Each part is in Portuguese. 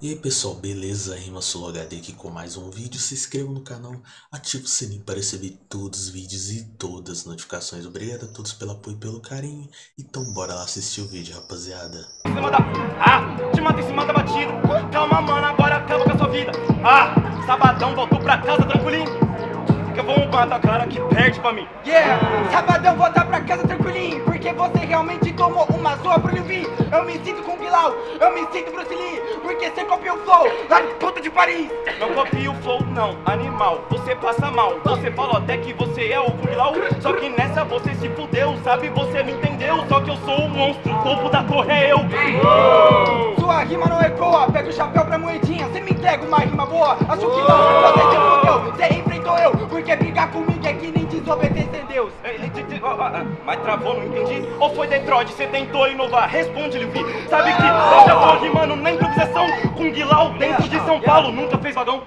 E aí pessoal, beleza? Rima HD aqui com mais um vídeo. Se inscreva no canal, ative o sininho para receber todos os vídeos e todas as notificações. Obrigado a todos pelo apoio e pelo carinho. Então bora lá assistir o vídeo, rapaziada. Ah, te mata em cima da batida. Calma, mano, agora acaba com a sua vida. Ah, sabadão, voltou pra casa tranquilinho. Que eu vou matar a cara que perde pra mim. Yeah, sabadão voltar pra casa tranquilinho Porque você realmente tomou uma zoa pro Livi Eu me sinto com Bilal, eu me sinto Bruce Lee Porque você copiou o flow lá de puta de Paris. Não copia o flow, não, animal, você passa mal Você falou até que você é o Bilal. Só que nessa você se fudeu, sabe, você não entendeu Só que eu sou o monstro, o topo da torre é eu. Sua rima não ecoa, pega o chapéu pra moedinha Você me entrega uma rima boa, acho que não Você Deus Ele te- te- Mas travou, não entendi Ou foi Detroit, você tentou inovar? Responde, Livi Sabe que já tô rimando na improvisação Com Guilau dentro de São Paulo Nunca fez vagão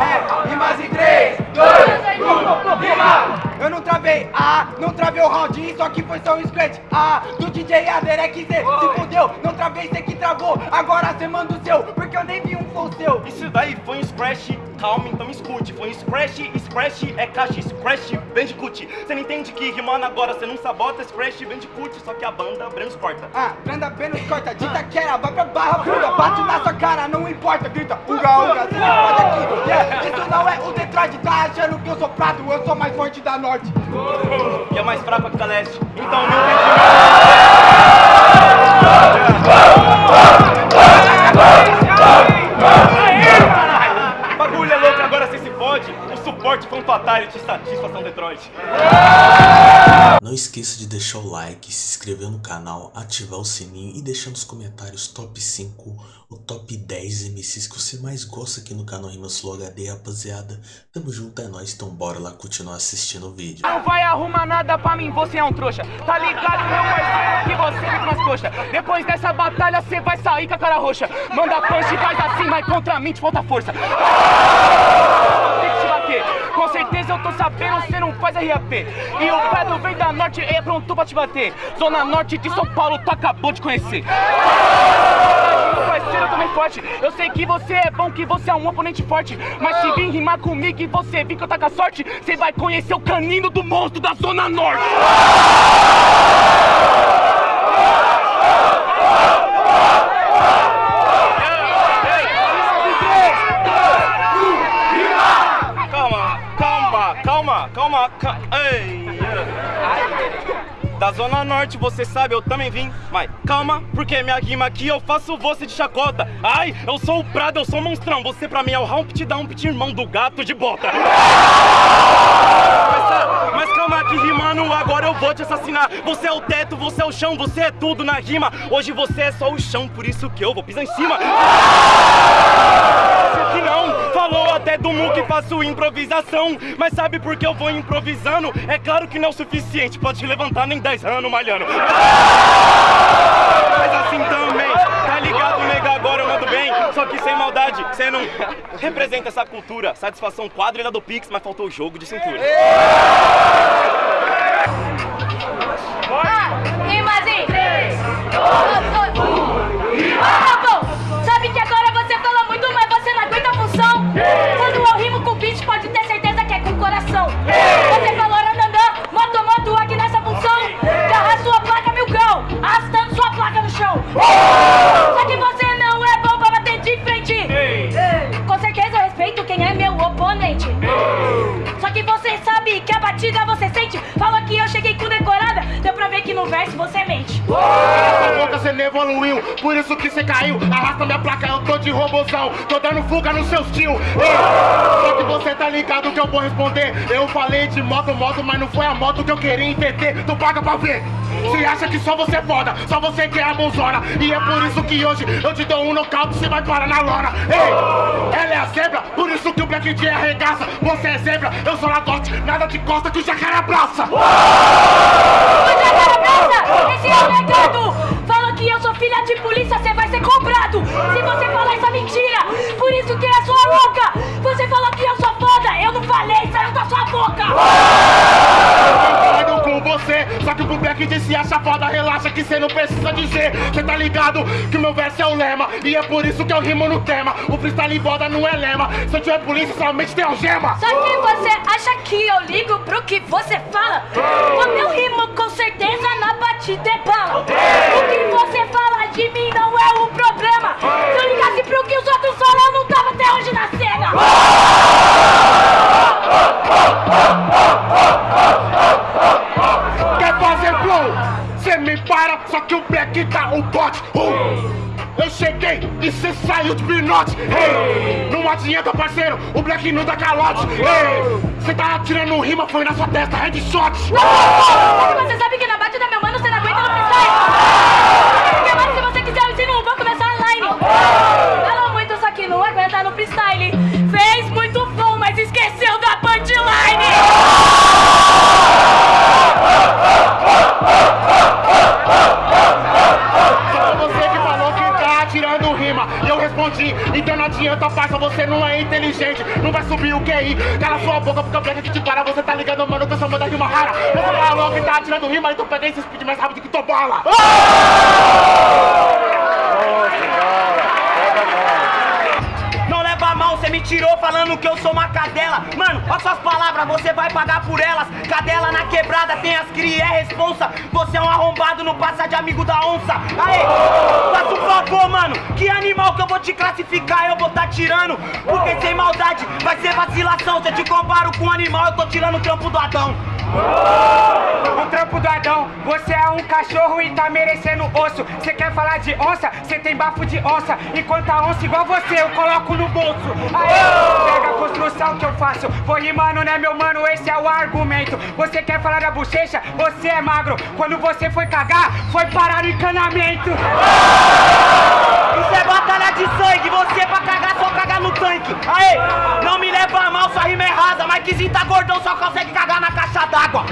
É, rimas em 3, 2, 1, rima! Eu não travei, ah, não travei o round, só que foi só um scratch, ah, do DJ Aderek Z, se fudeu, não travei, cê que travou, agora cê manda o vi um flow seu. Isso daí foi um scratch, calma, então escute Foi um scratch, scratch é caixa, scratch, bandicoot Você não entende que rimando agora, você não sabota Scratch, bandicoot, só que a banda Brancos corta Ah, prenda apenas corta, dita quera, vai pra barra funda, bate na sua cara, não importa, grita, uga, uga, cê não pode aqui, yeah, isso não é o Detroit, tá achando que eu sou prato, eu sou mais forte da norte. E é mais fraca que da leste Então não tem Bagulho é louco, agora você se fode O suporte foi um fatality, satisfação Detroit Não esqueça de deixar o like, se inscrever no canal, ativar o sininho e deixar nos comentários top 5 ou top 10 MCs que você mais gosta aqui no canal Rimas Flow HD, rapaziada. Tamo junto, é nóis, então bora lá continuar assistindo o vídeo. Não vai arrumar nada pra mim, você é um trouxa. Tá ligado, meu parceiro, que você fica nas coxas. Depois dessa batalha, cê vai sair com a cara roxa. Manda punch, faz assim, mas contra mim te falta força. Tem que te bater. Com certeza eu tô sabendo, cê não faz RAP. E o Pedro vem da norte, é pronto pra te bater. Zona norte de São Paulo, tu acabou de conhecer. Parceiro, eu forte. Eu sei que você é bom, que você é um oponente forte. Mas se vir rimar comigo e você vir que eu tá com a sorte, você vai conhecer o canino do monstro da Zona Norte. Norte, você sabe, eu também vim. Mas calma, porque minha rima aqui eu faço você de chacota. Ai, eu sou o Prado, eu sou o monstrão. Você pra mim é o Humpty Dumpty, irmão do gato de bota. Mas, mas calma que rimando, agora eu vou te assassinar. Você é o teto, você é o chão, você é tudo na rima. Hoje você é só o chão, por isso que eu vou pisar em cima. Que não falou até do mu que faço improvisação. Mas sabe por que eu vou improvisando? É claro que não é o suficiente, pode levantar nem 10 anos malhando. Mas assim também, tá ligado, nega? Agora eu mando bem, só que sem maldade. Você não representa essa cultura. Satisfação quadrilha do Pix, mas faltou o jogo de cintura. Rimas em 3, 2, você mente. Essa boca cê não evoluiu, por isso que cê caiu. Arrasta minha placa, eu tô de robozão. Tô dando fuga nos seus tio. Ei, só que você tá ligado que eu vou responder. Eu falei de moto, moto, mas não foi a moto que eu queria entender. Tu paga pra ver. Cê acha que só você é foda, só você que é a bonzona. E é por isso que hoje eu te dou um nocaute, cê vai parar na lona. Ei, ela é a zebra, por isso que o Black J arregaça. Você é zebra, eu sou lagote, nada de costa que o jacaré abraça. Você cara abraça, esse é o negado. Que eu sou filha de polícia, você vai ser cobrado. Se você falar essa mentira, por isso que é sua louca. Você falou que eu sou foda, eu não falei, saiu da sua boca. Eu com você, só que O Black disse acha foda, relaxa que cê não precisa dizer. Cê tá ligado que meu verso é o lema. E é por isso que eu rimo no tema. O freestyle boda não é lema. Se eu tiver polícia, somente tem algema. Só que você acha que eu ligo pro que você fala? Me para, só que o Black tá o bote. Uh! Eu cheguei e cê saiu de pinote. Hey! Não adianta, parceiro, o Black não dá calote. Cê tá atirando rima, foi na sua testa, headshot. Mas você sabe que na batida, meu mano, você não aguenta no freestyle. Então pega esse speed mais rápido que tua bola. Não você me tirou falando que eu sou uma cadela. Mano, olha suas palavras, você vai pagar por elas. Cadela na quebrada, tem as cria, é responsa. Você é um arrombado, não passa de amigo da onça. Aê, faça um favor, mano. Que animal que eu vou te classificar, eu vou tá tirando. Porque sem maldade vai ser vacilação. Se eu te comparo com um animal, eu tô tirando o trampo do Adão. O trampo do Adão, você é um cachorro e tá merecendo osso. Você quer falar de onça? Você tem bafo de onça. Enquanto a onça igual você, eu coloco no bolso. Aê, pega a construção que eu faço. Vou rimando, né, meu mano? Esse é o argumento. Você quer falar da bochecha? Você é magro. Quando você foi cagar, foi parar no encanamento. Isso é batalha de sangue, você pra cagar só cagar no tanque. Aê, não me leva a mal, sua rima é rasa, mas que tá gordão só consegue cagar na caixa d'água.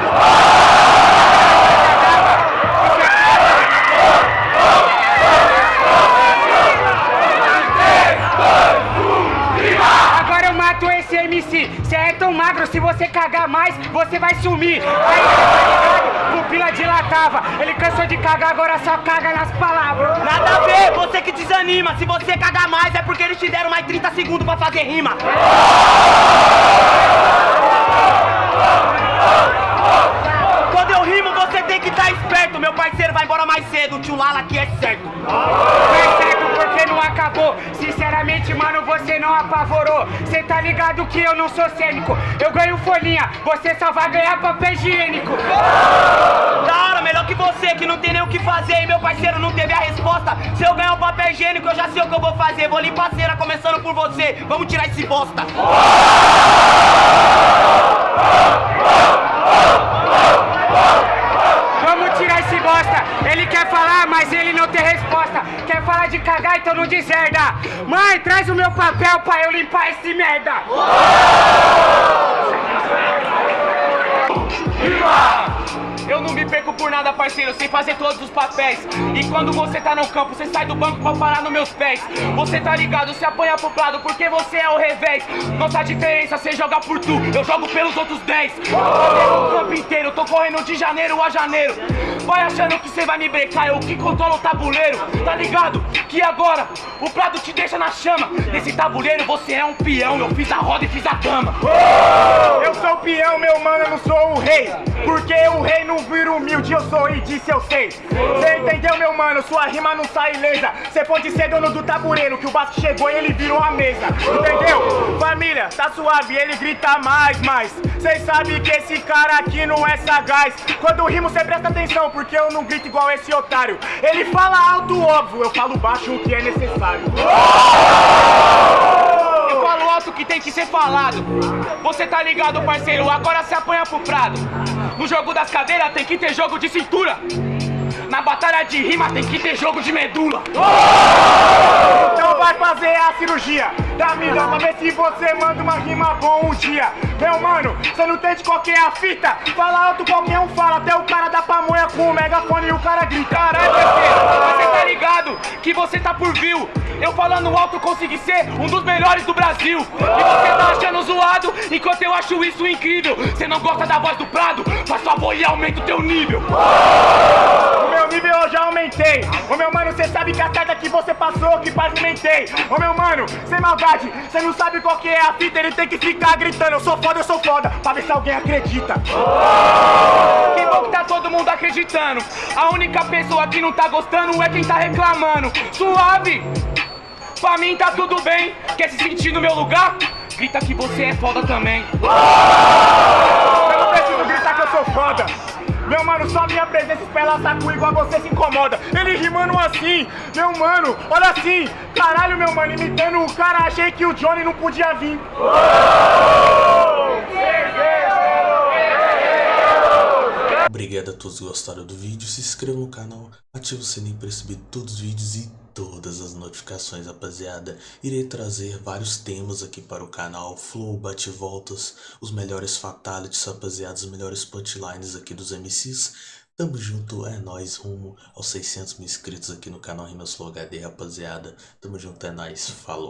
Agora eu mato esse MC. Cê é tão magro, se você cagar mais, você vai sumir. Aí, tá ligado? Pupila dilatava. Ele cansou de cagar, agora só caga nas palavras. Nada a ver, você que desanima. Se você cagar mais é porque eles te deram mais 30 segundos pra fazer rima. Quando eu rimo, você tem que estar esperto. Meu parceiro vai embora mais cedo. O tio Lala aqui é certo. Foi certo porque não acabou. Sinceramente, mano, você não apavorou. Cê tá ligado que eu não sou cênico. Eu ganho folhinha, você só vai ganhar papel higiênico. Da hora, melhor que você, que não tem nem o que fazer. E meu parceiro não teve a resposta. Se eu ganhar o papel higiênico, eu já sei o que eu vou fazer. Vou limpar a cera, começando por você. Vamos tirar esse bosta. Vamos tirar esse bosta. Ele quer falar, mas ele não tem falar de cagar, então não deserda. Mãe, traz o meu papel pra eu limpar esse merda. Eu não me perco por nada, parceiro, sem fazer todos os papéis. E quando você tá no campo, você sai do banco pra parar nos meus pés. Você tá ligado, se apanha pro lado, porque você é o revés. Nossa diferença, você joga por tu, eu jogo pelos outros 10. Eu o campo inteiro, tô correndo de janeiro a janeiro. Vai achando que você vai me brecar, eu que controlo o tabuleiro. Tá ligado? Que agora o prato te deixa na chama. Nesse tabuleiro você é um peão, eu fiz a roda e fiz a dama. Eu sou o peão, meu mano, eu não sou o rei. Porque o rei não vira humilde, eu sou e disse eu sei. Cê entendeu, meu mano? Sua rima não sai ilesa. Cê pode ser dono do tabuleiro, que o Vasco chegou e ele virou a mesa. Entendeu? Família, tá suave, ele grita mais, mais. Cês sabem que esse cara aqui não é sagaz. Quando rimo, cê presta atenção, porque eu não grito igual esse otário. Ele fala alto, óbvio, eu falo baixo o que é necessário. Eu falo alto que tem que ser falado. Você tá ligado, parceiro? Agora se apanha pro prado. No jogo das cadeiras tem que ter jogo de cintura. Na batalha de rima tem que ter jogo de medula. Então vai fazer a cirurgia da mina pra ver se você manda uma rima bom um dia. Meu mano, você não tem de qualquer a fita. Fala alto, qualquer um fala. Até o cara da pamonha com o megafone e o cara grita. Caralho, você tá por view. Eu falando alto consegui ser um dos melhores do Brasil. E você tá achando zoado, enquanto eu acho isso incrível. Você não gosta da voz do Prado? Faz favor e aumenta o teu nível. Meu nível eu já aumentei. Ô meu mano, cê sabe que a carga que você passou, que pavimentei. Ô meu mano, sem maldade, cê não sabe qual que é a fita, ele tem que ficar gritando. Eu sou foda, eu sou foda, pra ver se alguém acredita. Que bom que tá todo mundo acreditando. A única pessoa que não tá gostando é quem tá reclamando. Suave! Pra mim tá tudo bem. Quer se sentir no meu lugar? Grita que você é foda também. Eu não preciso gritar que eu sou foda. Meu mano, só minha presença espela saco igual você se incomoda. Ele rimando assim, meu mano, olha assim. Caralho, meu mano, imitando o cara, achei que o Johnny não podia vir. Obrigado a todos que gostaram do vídeo, se inscreva no canal, ative o sininho para receber todos os vídeos e todas as notificações, rapaziada. Irei trazer vários temas aqui para o canal, flow, bate-voltas, os melhores fatalities, rapaziada, os melhores punchlines aqui dos MCs. Tamo junto, é nóis, rumo aos 600 mil inscritos aqui no canal Rimas Flow HD, rapaziada. Tamo junto, é nóis, falou.